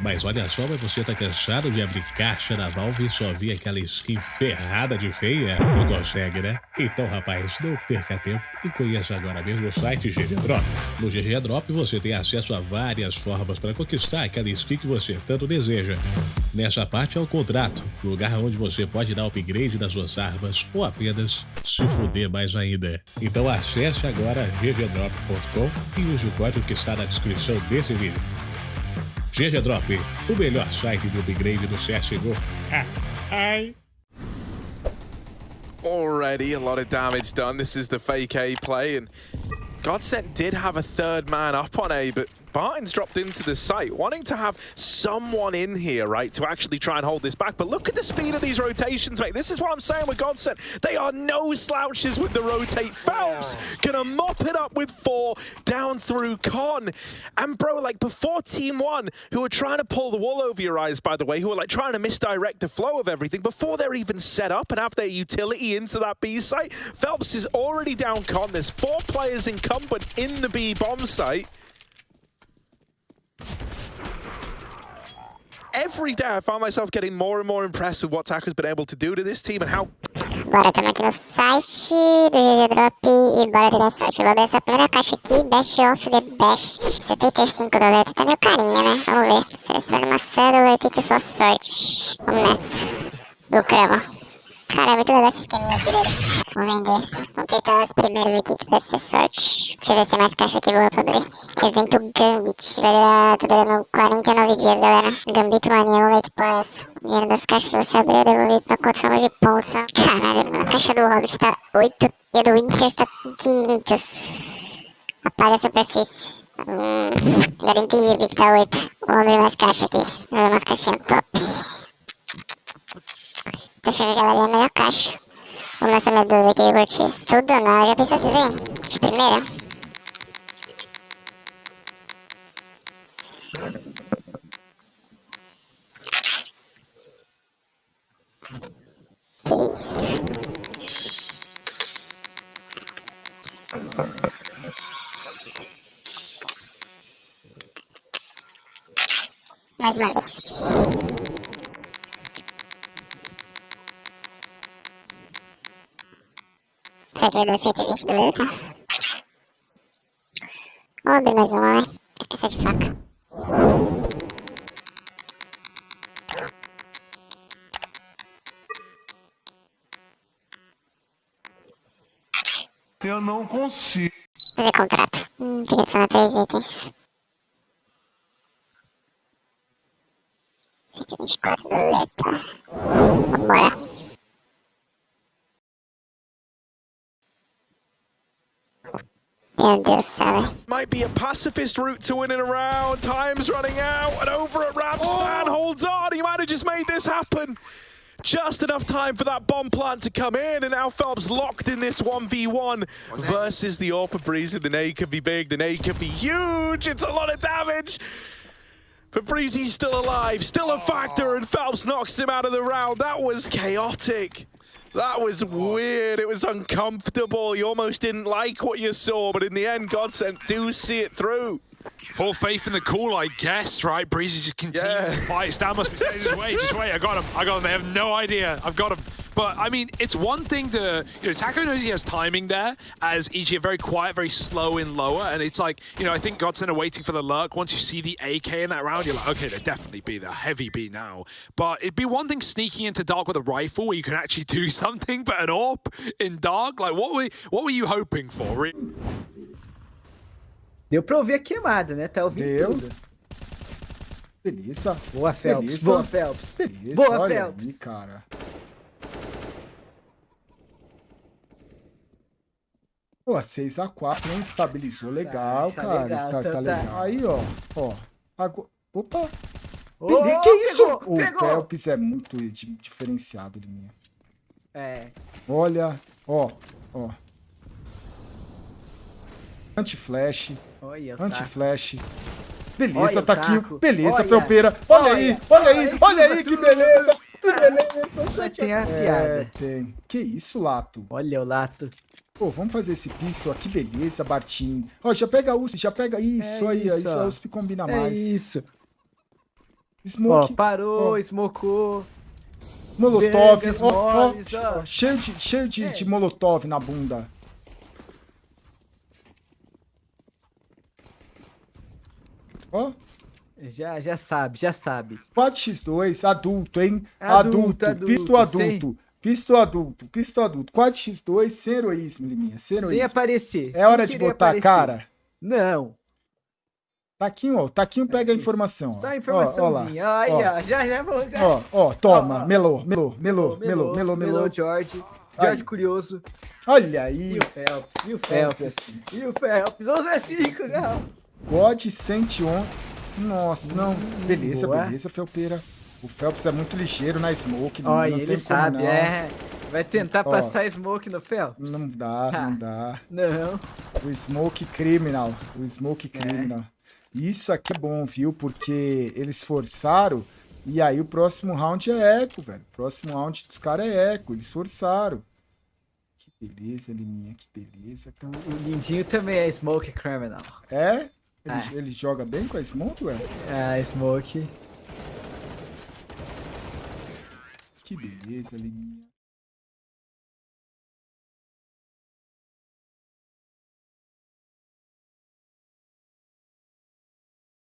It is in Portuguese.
Mas olha só, mas você tá cansado de abrir caixa da Valve e só ver aquela skin ferrada de feia? Não consegue, né? Então, rapaz, não perca tempo e conheça agora mesmo o site GG Drop. No GG Drop você tem acesso a várias formas para conquistar aquela skin que você tanto deseja. Nessa parte é o contrato, lugar onde você pode dar upgrade nas suas armas ou apenas se fuder mais ainda. Então acesse agora ggdrop.com e use o código que está na descrição desse vídeo. GG Drop, o melhor site de upgrade do CSGO. Ai. Already a lot of damage done. This is the fake A play, and Godsent did have a third man up on A, but Barton's dropped into the site, wanting to have someone in here, right, to actually try and hold this back. But look at the speed of these rotations, mate. This is what I'm saying with Godsent. They are no slouches with the rotate. Oh, Phelps gonna mop it up with four down through Con. And bro, like before Team One, who are trying to pull the wool over your eyes, by the way, who are like trying to misdirect the flow of everything, before they're even set up and have their utility into that B site, Phelps is already down Con. There's four players incumbent in the B bomb site. Every day I found myself getting more and more impressed with what Taco's been able to do to this team and how... Bora, aqui no site do GG Drop e bora ter sorte. Vou abrir essa primeira caixa aqui, Best of the Best, 75 doletas, tá carinha, né? Vamos ver. Selecione uma cédula e tente sua sorte. Vamos nessa. Lucramos. Cara, é muito legal esse esqueminha aqui deles. Vou vender. Vamos tentar as primeiras aqui que vai ser sorte. Deixa eu ver se tem mais caixa aqui boa pra abrir. Evento Gambit. Vai durar, tá durando 49 dias, galera. Gambit Mania, ver que porra é essa. O dinheiro das caixas que você abrir é devolvido na conta forma de pontos. Caralho, a caixa do Hobbit tá 8 e a do Winter tá 500. Apaga a superfície. Hum, agora entendi que tá 8. Vou abrir mais caixa aqui. Vou abrir umas caixinhas top. Achando que ela é a melhor caixa. Vamos nessa medusa aqui, eu curti. Tudo não, já pensou se vem? De primeira? Que isso? Mais uma vez. Peguei do 120 do Luta. Vamos abrir mais uma, né? Essa de faca. Eu não consigo. Fazer contrato. Hum, tem que adicionar três itens. 124 do Luta. Vambora. Meu Deus, sabe? Might be a pacifist route to winning a round. Time's running out, and over at Ramstan oh. holds on. He might have just made this happen. Just enough time for that bomb plant to come in, and now Phelps locked in this 1v1 okay. versus the Orpa Breezy. The nade could be big, the nade could be huge. It's a lot of damage. But Breezy's still alive, still a factor, and Phelps knocks him out of the round. That was chaotic. That was weird. It was uncomfortable. You almost didn't like what you saw, but in the end, God sent do see it through. Full faith in the call, I guess, right? Breezy just continuing yeah. to fight. Stan must be saying, just wait, just wait. I got him. I got him. They have no idea. I've got him. But, I mean, it's one thing to... You know, Taco knows he has timing there, as EG are very quiet, very slow in lower, and it's like, you know, I think Godsend are waiting for the lurk. Once you see the AK in that round, you're like, okay, they're definitely B, they're heavy B now. But it'd be one thing sneaking into Dark with a rifle where you can actually do something, but an AWP in Dark? Like, what were, what were you hoping for? Deu pra ouvir a queimada, né? Tá ouvindo Deu. tudo. Delícia. Boa, Phelps. Delícia. Boa, Phelps. Delícia. Boa, Olha Phelps. Aí, cara. Pô, 6x4 nem estabilizou legal, tá, cara. Legal, tá, tá, tá, legal. Aí, ó. Ó. Agora... Opa! Oh, que isso? Pegou, o pegou. Phelps é muito diferenciado de mim. É. Olha, ó, ó. Anti-flash. Anti-flash. Beleza, olha, Taquinho. Beleza, Felpeira. Olha, olha, aí, olha aí, olha aí, que beleza. Que beleza. Tem a é, piada. tem. Que isso, Lato? Olha o Lato. Pô, vamos fazer esse pisto aqui, beleza, Bartinho. Ó, já pega a USP, já pega isso é aí, isso, isso a USP combina é mais. isso. Ó, Smoke. parou, Ó. smocou. Molotov. Bengas Ó, ó, moles, ó. ó, cheio de, cheio de, É. de molotov na bunda. Ó, Já, já sabe, já sabe. 4x2, adulto, hein? Adulto, Adulto, adulto, pisto adulto. sem- Pisto adulto, pisto adulto. 4x2, sem heroísmo, Liminha, sem Sem heroísmo. aparecer. É hora sem de querer botar a cara. Não. Taquinho, ó. Taquinho pega a isso. informação. ó. Só Ó, ó informaçãozinha. lá. Aí, Ó. ó. Já, já vou. Já. Ó, ó, toma. Ó, ó. Melô, melô, melô, melô, melô, melô. George. George Curioso. Olha aí. E o Phelps. E o Phelps. E o Phelps. 11 é 5, não. God 111. Nossa, não. Beleza, Boa. beleza, Felpeira. O Phelps é muito ligeiro na smoke. Ó, não ele sabe, não. é. Vai tentar Ó. passar smoke no Phelps? Não dá, Ah. não dá. Não. O Smoke Criminal. O É. Smoke Criminal. Isso aqui é bom, viu? Porque eles forçaram. E aí o próximo round é eco, velho. O próximo round dos caras é eco. Eles forçaram. Que beleza, Liminha. Que beleza, cara. O Lindinho também é smoke criminal. É? Ele, É. ele joga bem com a Smoke, velho? Ah, smoke. Que beleza, Liminha.